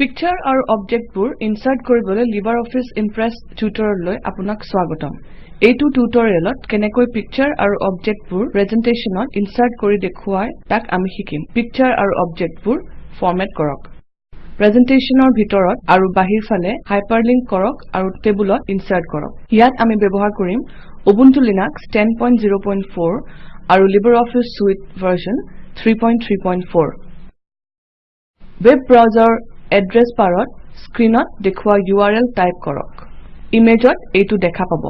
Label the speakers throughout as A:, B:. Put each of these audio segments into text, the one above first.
A: Picture আৰু অবজেক্টবোৰ insert কৰিবলৈ লিবাৰঅফিছ ইমপ্ৰেছ টিউটৰিয়েললৈ আপোনাক স্বাগতম। এইটো টিউটৰিয়েলত কেনেকৈ পিকচাৰ আৰু অবজেক্টবোৰ প্ৰেজেণ্টেশ্যনত ইনচাৰ্ট কৰি দেখুৱাই তাক আমি শিকিম। পিকচাৰ আৰু অবজেক্টবোৰ ফৰমেট কৰক। প্ৰেজেণ্টেশ্যনৰ ভিতৰত আৰু বাহিৰ ফালে হাইপাৰলিংক কৰক আৰু টেবুলত ইনচাৰ্ট কৰক। ইয়াত আমি ব্যৱহাৰ কৰিম উবুণ্টু লিনাক্স 1004 আৰু LibreOffice suite version 334 web browser address বাৰত স্ক্ৰীনত দেখুওৱা URL টাইপ কৰক। ইমেজত এইটো দেখা পাব।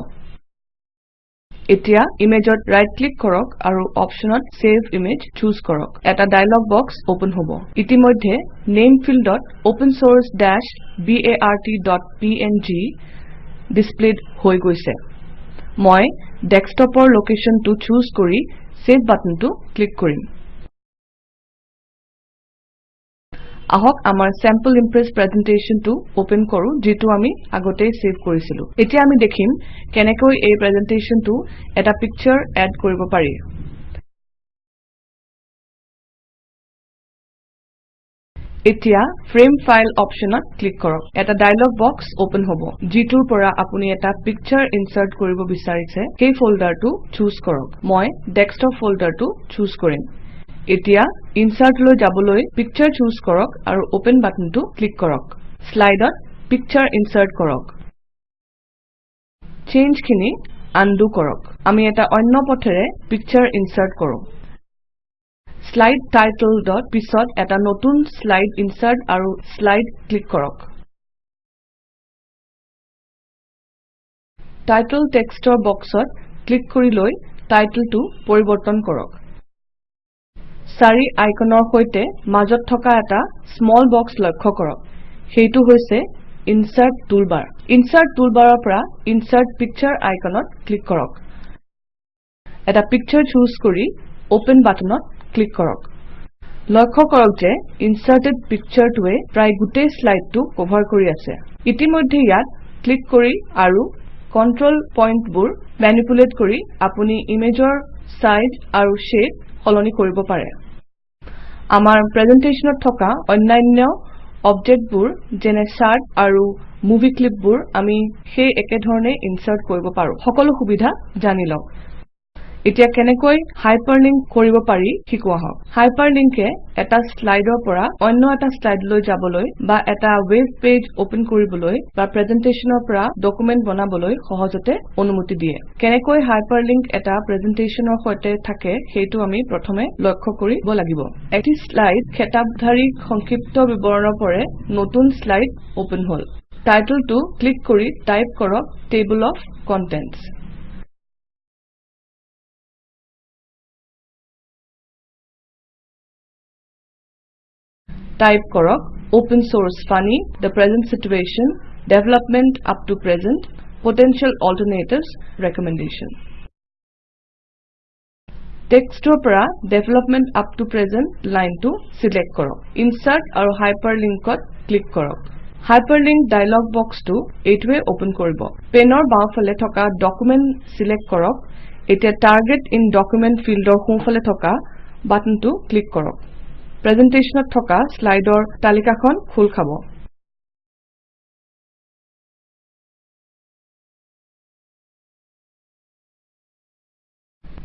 A: এতিয়া ইমেজত ৰাইট ক্লিক কৰক আৰু অপশ্যনত চেভ ইমেজ চুজ কৰক। এটা ডায়লগ বক্স অপেন হ'ব। ইতিমধ্যে নেম ফিল্ডত opensource-bart.png ডিছপ্লেড হৈ গৈছে। মই ডেস্কটপৰ লোকেশ্যনটো চুজ কৰি চেভ বাটনটো ক্লিক কৰিম। আহক আমাৰ চেম্পল ইম্প্ৰেছ প্ৰেজেণ্টেশ্যনটো অপেন কৰোঁ যিটো আমি আগতেই চেভ কৰিছিলো। এতিয়া আমি দেখিম কেনেকৈ এই প্ৰেজেণ্টেশ্যনটো এটা পিকচাৰ এড কৰিব পাৰি। এতিয়া ফ্ৰেম ফাইল অপশ্যনত ক্লিক কৰক। এটা ডায়লগ বক্স অপেন হ'ব যিটোৰ পৰা আপুনি এটা পিকচাৰ ইনচাৰ্ট কৰিব বিচাৰিছে। সেই ফল্ডাৰটো চুজ কৰক। মই ডেস্কটপ ফল্ডাৰটো চুজ কৰিম। এতিয়া ইনচাৰ্টলৈ যাবলৈ পিকচাৰ চুজ কৰক আৰু অপেন বাটনটো ক্লিক কৰক। শ্লাইডত পিকচাৰ ইনচাৰ্ট কৰক। চেঞ্জখিনি আনডু কৰক। আমি এটা অন্য পথেৰে পিকচাৰ ইনচাৰ্ট কৰোঁ। শ্লাইড টাইটলত পিছত এটা নতুন শ্লাইড ইনচাৰ্ট আৰু শ্লাইড ক্লিক কৰক। টাইটল টেক্সটৰ বক্সত ক্লিক কৰি লৈ টাইটলটো পৰিৱৰ্তন কৰক। চাৰি আইকনৰ সৈতে মাজত থকা এটা স্মল বক্স লক্ষ্য কৰক। সেইটো হৈছে ইনচাৰ্ট টুলবাৰ। ইনচাৰ্ট টুলবাৰৰ পৰা ইনচাৰ্ট পিকচাৰ আইকনত ক্লিক কৰক। এটা পিকচাৰ চুজ কৰি অপেন বাটনত ক্লিক কৰক। লক্ষ্য কৰক যে ইনচাৰ্টেড পিকচাৰটোৱে প্ৰায় গোটেই শ্লাইডটো কভাৰ কৰি আছে। ইতিমধ্যে ইয়াত ক্লিক কৰি আৰু কণ্ট্ৰল পইণ্টবোৰ মেনিপুলেট কৰি আপুনি ইমেজৰ চাইজ আৰু শ্বেপ সলনি কৰিব পাৰে। আমাৰ প্ৰেজেণ্টেশ্যনত থকা অন্যান্য অবজেক্টবোৰ যেনে চাৰ্ট আৰু মুভি ক্লিপবোৰ আমি সেই একেধৰণে ইনচাৰ্ট কৰিব পাৰোঁ। সকলো সুবিধা জানি লওক। এতিয়া কেনেকৈ হাইপাৰলিংক কৰিব পাৰি শিকো আহক হাইপাৰলিংকে এটা শ্লাইডৰ পৰা অন্য এটা শ্লাইডলৈ যাবলৈ বা এটা ৱেব পেজ অপেন কৰিবলৈ বা প্ৰেজেণ্টেশ্যনৰ পৰা ডকুমেণ্ট বনাবলৈ সহজতে অনুমতি দিয়ে। কেনেকৈ হাইপাৰলিংক এটা প্ৰেজেণ্টেশ্যনৰ সৈতে থাকে সেইটো আমি প্ৰথমে লক্ষ্য কৰিব লাগিব। এটি শ্লাইড খেতাবধাৰী সংক্ষিপ্ত বিৱৰণৰ পৰে নতুন শ্লাইড অপেন হল। টাইটলটো ক্লিক কৰি টাইপ কৰক টেবল অফ কণ্টেণ্টছ টাইপ কৰক Open Source Funny, The Present Situation, Development Up to Present, Potential Alternatives, Recommendation. টেক্সটৰ পৰা Development Up to Present লাইনটো চিলেক্ট কৰক। ইনচাৰ্ট আৰু হাইপাৰলিংকত ক্লিক কৰক। হাইপাৰলিংক ডায়লগ বক্সটো এইটোৱে অপেন কৰিব। পেনৰ বাওঁফালে থকা ডকুমেণ্ট চিলেক্ট কৰক। এতিয়া টাৰ্গেট ইন ডকুমেণ্ট ফিল্ডৰ সোঁফালে থকা বাটনটো ক্লিক কৰক। প্ৰেজেণ্টেশ্যনত থকা শ্লাইডৰ তালিকাখন খোল খাব।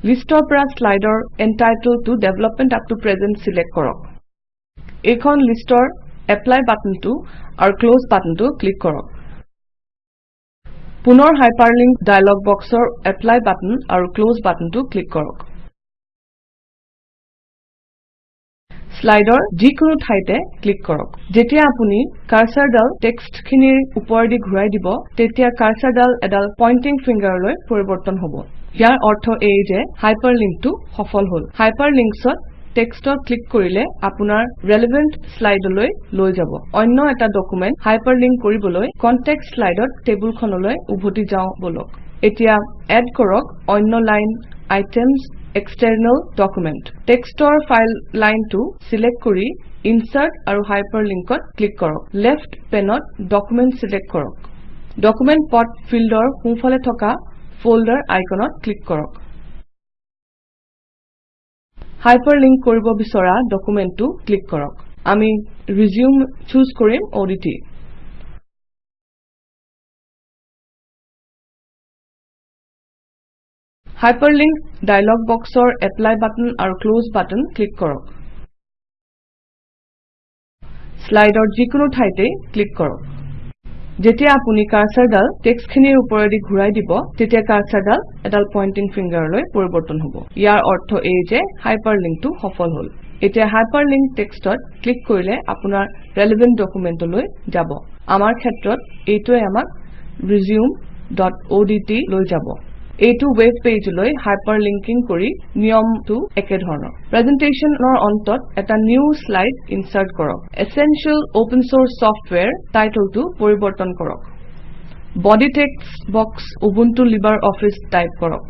A: লিষ্টৰ পৰা শ্লাইডৰ এণ্টাইটেলটো development up to present select কৰক। এইখন লিষ্টৰ এপ্লাই বাটনটো আৰু ক্লজ বাটনটো ক্লিক কৰক। পুনৰ হাইপাৰলিংক ডায়লগ বক্সৰ এপ্লাই বাটন আৰু ক্লজ বাটনটো ক্লিক কৰক। শ্লাইডৰ যিকোনো ঠাইতে ক্লিক কৰক। যেতিয়া আপুনি কাৰ্চৰডাল টেক্সটখিনিৰ ওপৰেদি ঘূৰাই দিব তেতিয়া কাৰ্চৰডাল এডাল পইণ্টিং ফিংগাৰলৈ পৰিৱৰ্তন হ'ব। ইয়াৰ অৰ্থ এই যে হাইপাৰলিংকটো সফল হল। হাইপাৰলিংকছত টেক্সটত ক্লিক কৰিলে আপোনাৰ ৰেলেভেণ্ট শ্লাইডলৈ লৈ যাব। অন্য এটা ডকুমেণ্ট হাইপাৰলিংক কৰিবলৈ কনটেক্সট শ্লাইডত টেবুলখনলৈ উভতি যাওঁ বলক। এতিয়া এড কৰক অন্য লাইন আইটেমছ এক্সটাৰ্নেল ডকুমেণ্ট। টেক্সটৰ ফাইল লাইনটো চিলেক্ট কৰি ইনচাৰ্ট আৰু লেফ্ট পেনত ডকুমেণ্ট চিলেক্ট কৰক। ডকুমেণ্ট পথ ফিল্ডৰ সোঁফালে থকা ফল্ডাৰ আইকনত ক্লিক কৰক। হাইপাৰলিংক কৰিব বিচৰা ডকুমেণ্টটো ক্লিক কৰক। আমি resume choose কৰিম ODT Hyperlink ডায়লগ বক্সৰ এপ্লাই বাটন আৰু ক্লছ বাটন ক্লিক কৰক। শ্লাইডৰ যিকোনো ঠাইতে ক্লিক কৰক। যেতিয়া আপুনি কাৰ্সাৰডাল টেক্সটখিনিৰ ওপৰেদি ঘূৰাই দিব তেতিয়া কাৰ্সাৰডাল এডাল পইণ্টিং ফিংগাৰলৈ পৰিৱৰ্তন হ'ব। ইয়াৰ অৰ্থ এই যে হাইপাৰলিংকটো সফল হ'ল। এতিয়া হাইপাৰলিংক টেক্সটত ক্লিক কৰিলে আপোনাৰ ৰেলেভেণ্ট ডকুমেণ্টলৈ যাব। আমাৰ ক্ষেত্ৰত এইটোৱে আমাক resumeঅডট লৈ যাব। এইটো ৱেব পেজলৈ হাইপাৰলিংকিং কৰি নিয়মটো একেধৰণৰ। প্ৰেজেণ্টেশ্যনৰ অন্তত এটা নিউ শ্লাইড ইনচাৰ্ট কৰক। এচেনশিয়েল অপেন চোৰ্চ ছফটৱেৰ টাইটলটো পৰিৱৰ্তন কৰক। Body text box Ubuntu LibreOffice type কৰক।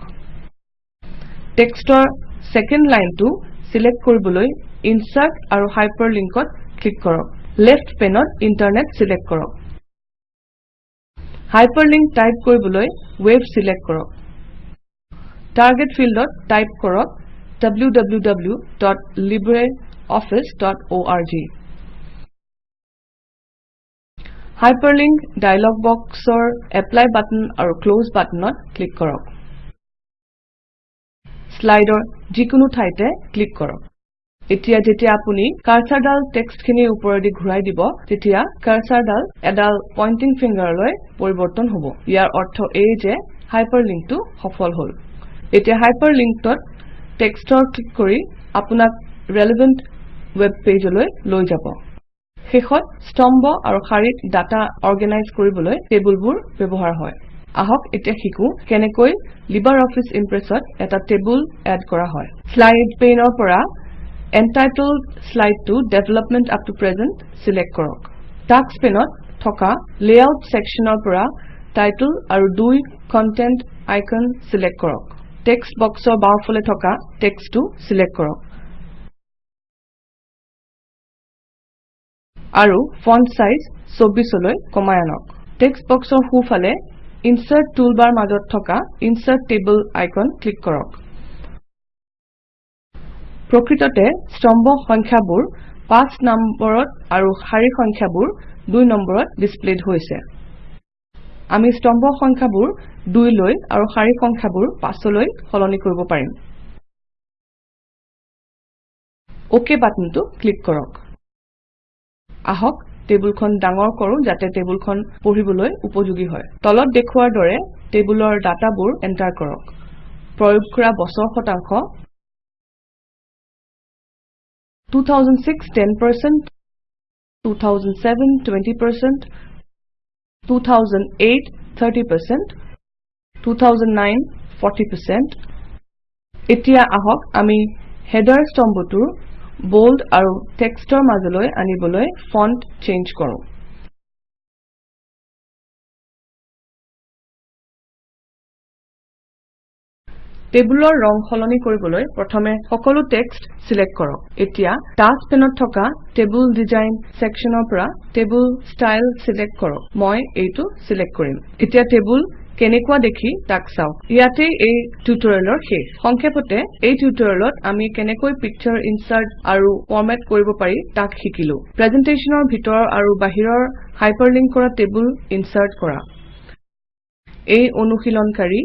A: টেক্সটৰ ছেকেণ্ড লাইনটো চিলেক্ট কৰিবলৈ ইনচাৰ্ট আৰু হাইপাৰলিংকত ক্লিক কৰক। লেফ্ট পেনত ইণ্টাৰনেট চিলেক্ট কৰক। হাইপাৰলিংক টাইপ কৰিবলৈ ৱেব চিলেক্ট কৰক। টাৰ্গেট ফিল্ডত টাইপ কৰক www.libreoffice.org হাইপাৰলিংক ডায়লগ বক্সৰ এপ্লাই বাটন আৰু ক্লছ বাটনত ক্লিক কৰক। শ্লাইডৰ যিকোনো ঠাইতে ক্লিক কৰক। এতিয়া যেতিয়া আপুনি কাৰ্সাৰডাল টেক্সটখিনিৰ ওপৰেদি ঘূৰাই দিব তেতিয়া কাৰ্সাৰডাল এডাল পইণ্টিং ফিংগাৰলৈ পৰিৱৰ্তন হ'ব। ইয়াৰ অৰ্থ এই যে হাইপাৰলিংকটো সফল হ'ল। এতিয়া হাইপাৰলিংকত টেক্সটৰ ক্লিক কৰি আপোনাক ৰেলেভেণ্ট ৱেব পেজলৈ লৈ যাব। শেষত স্তম্ভ আৰু শাৰীত ডাটা অৰ্গেনাইজ কৰিবলৈ টেবুলবোৰ ব্যৱহাৰ হয়। আহক এতিয়া শিকো কেনেকৈ লিবাৰ অফিচ ইম্প্ৰেছত এটা টেবুল এড কৰা হয়। শ্লাইড পেইনৰ পৰা entitled শ্লাইডটো development up to present select কৰক। টাস্ক পেনত থকা লেআউট চেকশ্যনৰ পৰা টাইটল আৰু দুই কণ্টেণ্ট আইকন চিলেক্ট কৰক। টেক্সট বক্সৰ বাওঁফালে থকা টেক্সটটো চিলেক্ট কৰক। আৰু ফন্ট চাইজ ২৪ লৈ কমাই আনক। টেক্সট বক্সৰ সোঁফালে ইনচাৰ্ট টুলবাৰ মাজত থকা ইনচাৰ্ট টেবল আইকন ক্লিক কৰক। প্ৰকৃততে স্তম্ভ সংখ্যাবোৰ ৫ নম্বৰত আৰু শাৰী সংখ্যাবোৰ ২ নম্বৰত ডিসপ্লেড হৈছে। আমি স্তম্ভ সংখ্যাবোৰ ২ লৈ আৰু শাৰী সংখ্যাবোৰ ৫ লৈ সলনি কৰিব পাৰিম। অক বাটনটো ক্লিক কৰক। আহক টেবুলখন ডাঙৰ কৰো যাতে টেবুলখন পঢ়িবলৈ উপযোগী হয়। তলত দেখুওৱাৰ দৰে টেবুলৰ ডাটাবোৰ এণ্টাৰ কৰক। প্ৰয়োগ কৰা বছৰ শতাংশ। 2006 10%, 2007 20%, 2008 30%, 2009 40%. এতিয়া আহক আমি হেডাৰ স্তম্ভটোৰ বোল্ড আৰু টেক্সটৰ মাজলৈ আনিবলৈ ফন্ট চেঞ্জ কৰোঁ টেবুলৰ ৰং সলনি কৰিবলৈ প্ৰথমে সকলো টেক্সট চিলেক্ট কৰক। এতিয়া টাস্ক পেনত থকা টেবুল ডিজাইন চেকশ্যনৰ পৰা টেবুল ষ্টাইল চিলেক্ট কৰক। মই এইটো চিলেক্ট কৰিম। এতিয়া টেবুল কেনেকুৱা দেখি তাক চাওক ইয়াতেই এই টিউটৰিয়েলৰ শেষ। সংক্ষেপতে এই টিউটৰিয়েলত আমি কেনেকৈ পিকচাৰ ইনচাৰ্ট আৰু ফৰমেট কৰিব পাৰি তাক শিকিলো। প্ৰেজেণ্টেশ্যনৰ ভিতৰৰ আৰু বাহিৰৰ হাইপাৰলিংক কৰা টেবুল ইনচাৰ্ট কৰা। এই অনুশীলনকাৰী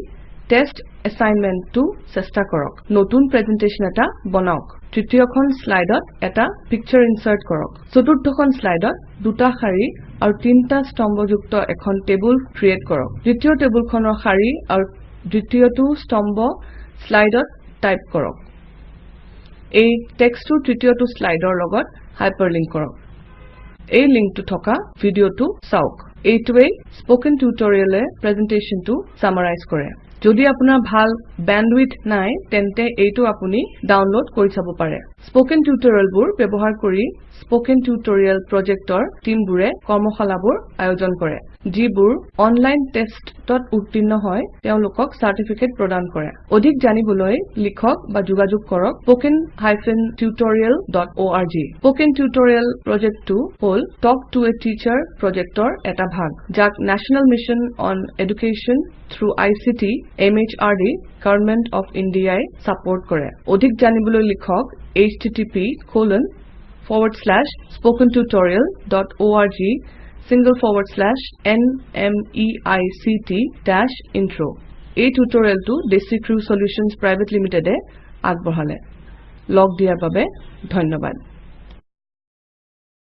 A: টেষ্ট এচাইনমেণ্টটো চেষ্টা কৰক। নতুন প্ৰেজেণ্টেশ্যন এটা বনাওক। তৃতীয়খন শ্লাইডত এটা পিকচাৰ ইনচাৰ্ট কৰক। চতুৰ্থখন শ্লাইডত দুটা শাৰী আৰু তিনিটা স্তম্ভযুক্ত এখন টেবুল ক্ৰিয়েট কৰক। দ্বিতীয় টেবুলখনৰ শাৰী আৰু দ্বিতীয়টো স্তম্ভ শ্লাইডত টাইপ কৰক। এই টেক্সটটো তৃতীয়টো শ্লাইডৰ লগত হাইপাৰলিংক কৰক। এই লিংকটো থকা ভিডিঅটো চাওক। এইটোৱেই স্পকেন টিউটৰিয়েলে প্ৰেজেণ্টেশ্যনটো যদি আপোনাৰ ভাল বেণ্ডৱিডথ নাই তেন্তে এইটো আপুনি ডাউনলোড কৰি চাব পাৰে। স্পকেন টিউটৰিয়েলবোৰ ব্যৱহাৰ কৰি স্পকেন টিউটৰিয়েল প্ৰজেক্টৰ টিমবোৰে কৰ্মশালাবোৰ আয়োজন কৰে যিবোৰ অনলাইন টেষ্টত উত্তীৰ্ণ হয় তেওঁলোকক চাৰ্টিফিকেট প্ৰদান কৰে। অধিক জানিবলৈ লিখক বা যোগাযোগ কৰক স্পোকেন tutorialorg স্পোকেন টিউটৰিয়েল প্ৰজেক্টটো হল টক টু এ টিচাৰ প্ৰজেক্টৰ এটা ভাগ যাক national mission on education through ICT MHRD government of India support কৰে অধিক জানিবলৈ লিখক http forward slash spoken tutorial dot org single forward slash nmeict dash intro এই টিউটৰিয়েলটো DesiCrew Crew Solutions Private Limited এ আগবঢ়ালে লগ দিয়াৰ বাবে ধন্যবাদ